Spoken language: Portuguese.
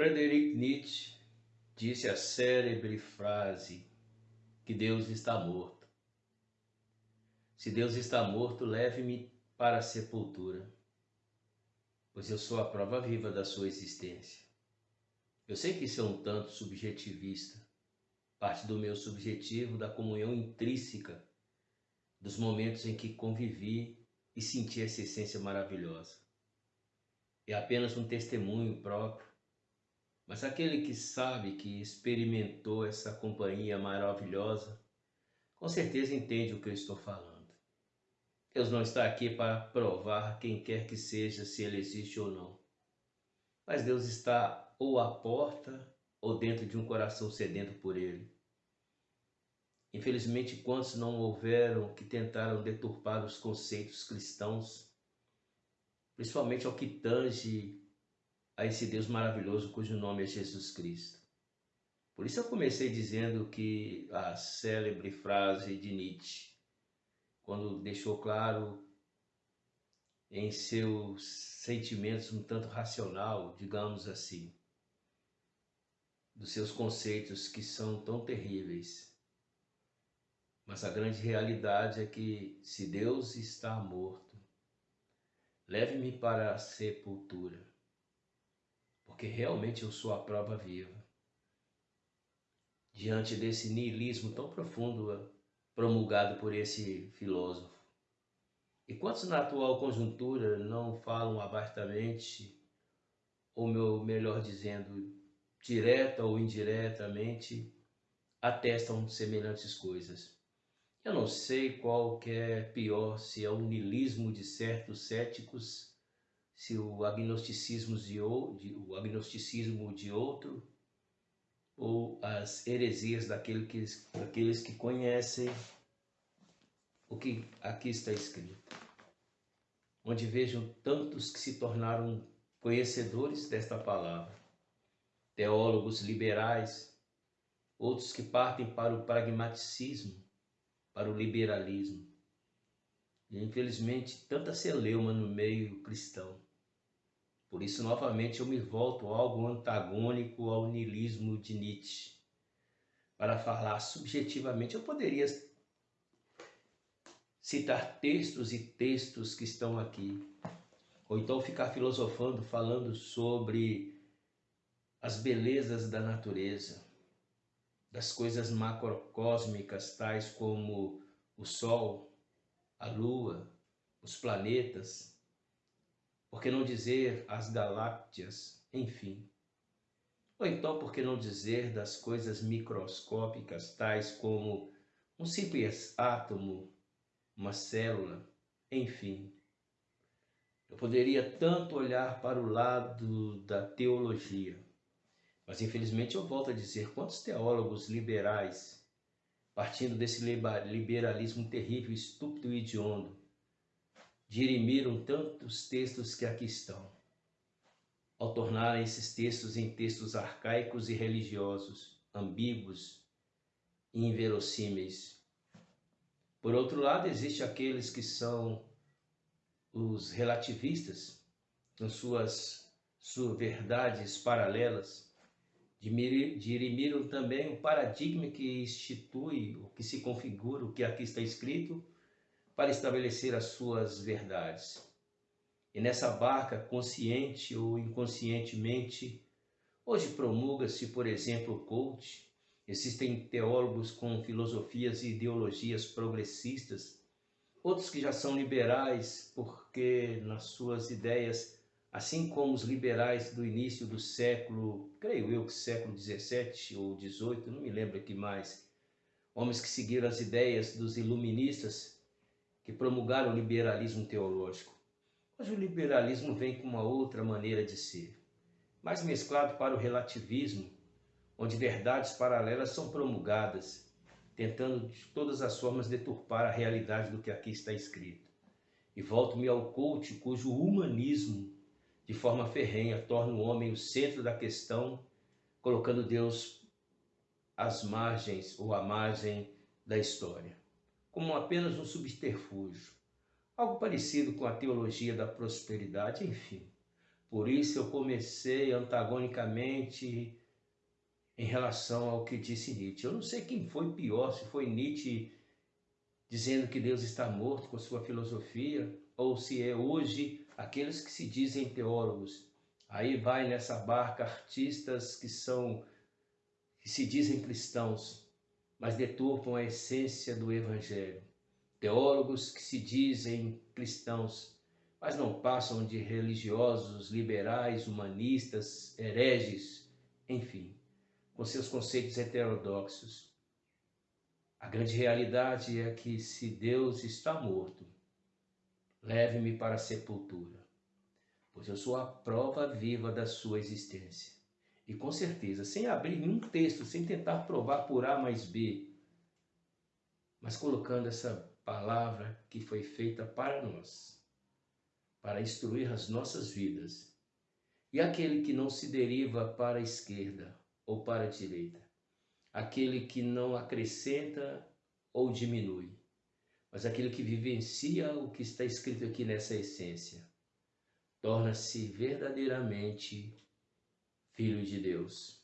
Frederick Nietzsche disse a célebre frase que Deus está morto. Se Deus está morto, leve-me para a sepultura, pois eu sou a prova viva da sua existência. Eu sei que isso é um tanto subjetivista, parte do meu subjetivo da comunhão intrínseca dos momentos em que convivi e senti essa essência maravilhosa. É apenas um testemunho próprio mas aquele que sabe, que experimentou essa companhia maravilhosa, com certeza entende o que eu estou falando. Deus não está aqui para provar quem quer que seja se ele existe ou não. Mas Deus está ou à porta ou dentro de um coração sedento por ele. Infelizmente, quantos não houveram que tentaram deturpar os conceitos cristãos, principalmente ao que tange a esse Deus maravilhoso cujo nome é Jesus Cristo. Por isso eu comecei dizendo que a célebre frase de Nietzsche, quando deixou claro em seus sentimentos um tanto racional, digamos assim, dos seus conceitos que são tão terríveis. Mas a grande realidade é que se Deus está morto, leve-me para a sepultura porque realmente eu sou a prova viva. Diante desse niilismo tão profundo promulgado por esse filósofo. E quantos na atual conjuntura não falam abertamente, ou melhor dizendo, direta ou indiretamente, atestam semelhantes coisas. Eu não sei qual que é pior, se é o niilismo de certos céticos se o agnosticismo de, o agnosticismo de outro ou as heresias daquele que, daqueles que conhecem o que aqui está escrito. Onde vejo tantos que se tornaram conhecedores desta palavra, teólogos liberais, outros que partem para o pragmaticismo, para o liberalismo. E infelizmente tanta celeuma no meio cristão por isso, novamente, eu me volto a algo antagônico ao niilismo de Nietzsche. Para falar subjetivamente, eu poderia citar textos e textos que estão aqui, ou então ficar filosofando, falando sobre as belezas da natureza, das coisas macrocósmicas, tais como o Sol, a Lua, os planetas, por que não dizer as galáxias, enfim? Ou então, por que não dizer das coisas microscópicas, tais como um simples átomo, uma célula, enfim? Eu poderia tanto olhar para o lado da teologia, mas infelizmente eu volto a dizer: quantos teólogos liberais, partindo desse liberalismo terrível, estúpido e hediondo, dirimiram tantos textos que aqui estão, ao tornarem esses textos em textos arcaicos e religiosos, ambíguos e inverossímeis. Por outro lado, existe aqueles que são os relativistas, com suas, suas verdades paralelas, dirimiram também o paradigma que institui, o que se configura, o que aqui está escrito, para estabelecer as suas verdades. E nessa barca, consciente ou inconscientemente, hoje promulga-se, por exemplo, coach, existem teólogos com filosofias e ideologias progressistas, outros que já são liberais, porque nas suas ideias, assim como os liberais do início do século, creio eu que século 17 ou 18, não me lembro aqui mais, homens que seguiram as ideias dos iluministas, que promulgaram o liberalismo teológico. Hoje o liberalismo vem com uma outra maneira de ser, mais mesclado para o relativismo, onde verdades paralelas são promulgadas, tentando de todas as formas deturpar a realidade do que aqui está escrito. E volto-me ao coach, cujo humanismo, de forma ferrenha, torna o homem o centro da questão, colocando Deus às margens ou à margem da história como apenas um subterfúgio, algo parecido com a teologia da prosperidade, enfim. Por isso eu comecei antagonicamente em relação ao que disse Nietzsche. Eu não sei quem foi pior, se foi Nietzsche dizendo que Deus está morto com sua filosofia, ou se é hoje aqueles que se dizem teólogos. Aí vai nessa barca artistas que são que se dizem cristãos, mas deturpam a essência do evangelho. Teólogos que se dizem cristãos, mas não passam de religiosos, liberais, humanistas, hereges, enfim, com seus conceitos heterodoxos. A grande realidade é que se Deus está morto, leve-me para a sepultura, pois eu sou a prova viva da sua existência. E com certeza, sem abrir nenhum texto, sem tentar provar por A mais B, mas colocando essa palavra que foi feita para nós para instruir as nossas vidas. E aquele que não se deriva para a esquerda ou para a direita, aquele que não acrescenta ou diminui, mas aquele que vivencia o que está escrito aqui nessa essência, torna-se verdadeiramente filho de Deus.